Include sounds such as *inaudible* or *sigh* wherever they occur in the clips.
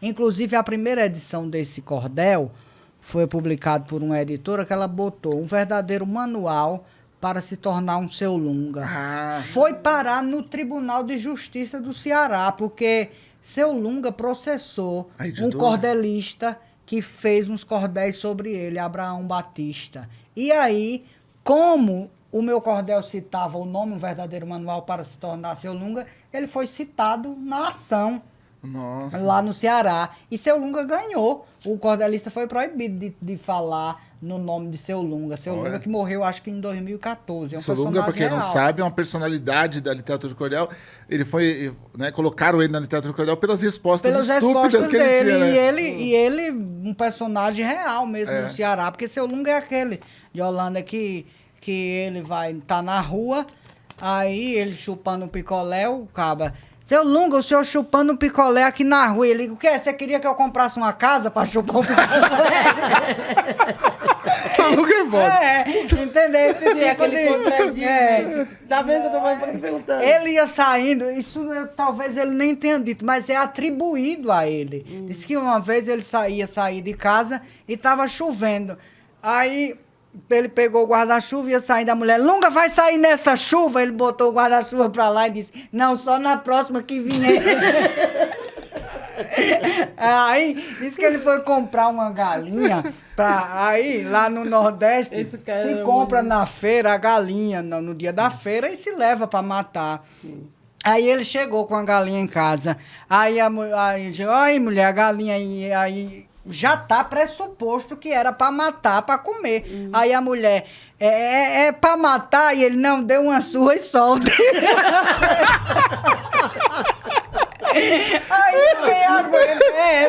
Inclusive, a primeira edição desse cordel foi publicado por uma editora que ela botou um verdadeiro manual para se tornar um seu lunga. Ah. Foi parar no Tribunal de Justiça do Ceará, porque seu lunga processou um cordelista que fez uns cordéis sobre ele, Abraão Batista. E aí, como o meu cordel citava o nome, um verdadeiro manual para se tornar seu lunga, ele foi citado na ação Nossa. lá no Ceará. E seu Lunga ganhou. O cordelista foi proibido de, de falar no nome de seu Lunga. Seu Olha. Lunga que morreu, acho que em 2014. É um Solunga, pra quem não personagem sabe, é uma personalidade da literatura de cordel. Ele foi, né, colocaram ele na literatura de cordel pelas respostas Pelas respostas que ele dele. tinha, né? E ele, e ele, um personagem real mesmo É. no Ceará. Porque seu Lunga é aquele de Holanda que, que ele vai estar na rua, aí ele chupando um picolé, o caba. Seu Lunga, o senhor chupando um picolé aqui na rua. Ele, o quê? Você queria que eu comprasse uma casa para chupar um picolé? *laughs* Solunga é foda. É, entendeu? Esse tipo aquele de... contradinho, É. né? Tá vendo que eu tô mais perguntando? Ele ia saindo, isso talvez ele nem tenha dito, mas é atribuído a ele. Diz que uma vez ele saía sair de casa e estava chovendo. Aí ele pegou o guarda-chuva e ia sair da mulher. Lunga vai sair nessa chuva? Ele botou o guarda-chuva pra lá e disse: Não, só na próxima que vier. *laughs* Aí disse que ele foi comprar uma galinha pra aí lá no Nordeste se compra na feira a galinha no, no dia da feira e se leva pra matar. Aí ele chegou com a galinha em casa. Aí a mulher, aí, disse, aí mulher, a galinha aí, aí já tá pressuposto que era pra matar, pra comer. Aí a mulher, é, é, é pra matar? E ele, não, deu uma surra e solta. *laughs* É,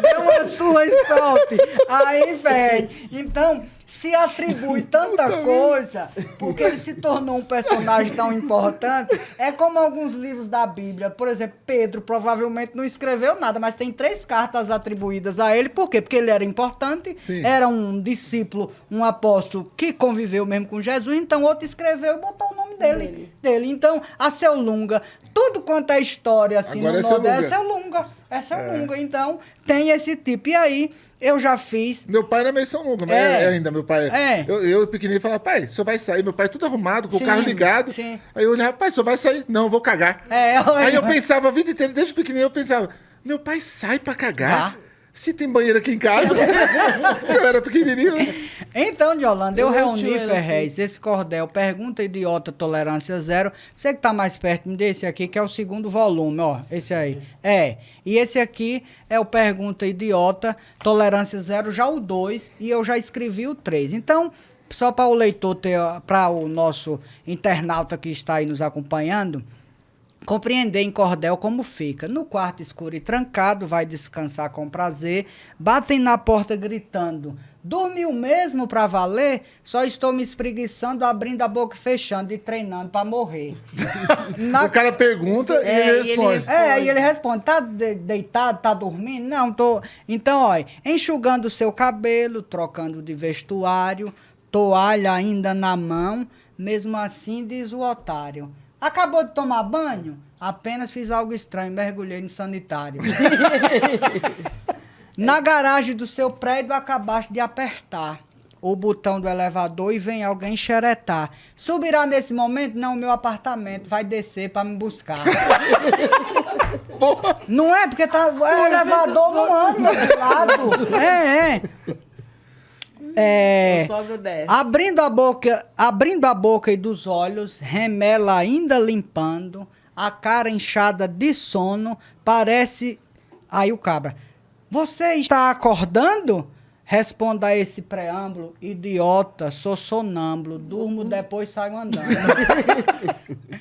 deu uma surra e solte. Aí, velho, então se atribui tanta coisa, porque ele se tornou um personagem tão importante. É como alguns livros da Bíblia. Por exemplo, Pedro provavelmente não escreveu nada, mas tem três cartas atribuídas a ele. Por quê? Porque ele era importante, Sim. era um discípulo, um apóstolo que conviveu mesmo com Jesus, então outro escreveu e botou dele. Dele. dele. Então, a seu Lunga, tudo quanto é história assim Agora é no Seu Nordeste, é seu Lunga. É seu Lunga. Então, tem esse tipo. E aí, eu já fiz. Meu pai era meio São Lunga, mas É. é ainda, meu pai. É. Eu, eu pequenininho, falava, pai, o senhor vai sair. Meu pai tudo arrumado, com Sim, o carro ligado. sim. Aí eu olhava, pai, o senhor vai sair? Não, eu vou cagar. É, Aí eu pensava a vida inteira, desde pequenininho, eu pensava, meu pai sai pra cagar? Tá. Se tem banheiro aqui em casa. *laughs* eu era pequenininho. Então, de Holanda, eu, Eu reuni, Ferrez, esse cordel, Pergunta Idiota Tolerância Zero. Você que tá mais perto desse aqui, que é o segundo volume, ó. Esse aí. É. E esse aqui é o Pergunta Idiota Tolerância Zero, já o 2, e eu já escrevi o 3. Então, só para o leitor ter, para o nosso internauta que está aí nos acompanhando, Compreender em cordel como fica. No quarto escuro e trancado, vai descansar com prazer. Batem na porta gritando: Dormiu mesmo pra valer? Só estou me espreguiçando, abrindo a boca e fechando e treinando pra morrer. *laughs* Na- O cara pergunta e É, ele e ele responde. responde. É, aí ele responde: Tá de- deitado, tá dormindo? Não, tô. Então, olha, enxugando o seu cabelo, trocando de vestuário, toalha ainda na mão, mesmo assim diz o otário. Acabou de tomar banho? Apenas fiz algo estranho, mergulhei no sanitário. *laughs* Na garagem do seu prédio acabaste de apertar o botão do elevador e vem alguém xeretar. Subirá nesse momento? Não, meu apartamento vai descer pra me buscar. *laughs* Não é? Porque tá, é, o elevador não anda do lado. *laughs* É, é. É. Abrindo a boca, abrindo a boca e dos olhos, remela ainda limpando, a cara inchada de sono, parece. Aí o cabra. Você está acordando? Responda a esse preâmbulo, idiota, sou sonâmbulo, durmo depois saio andando. *laughs*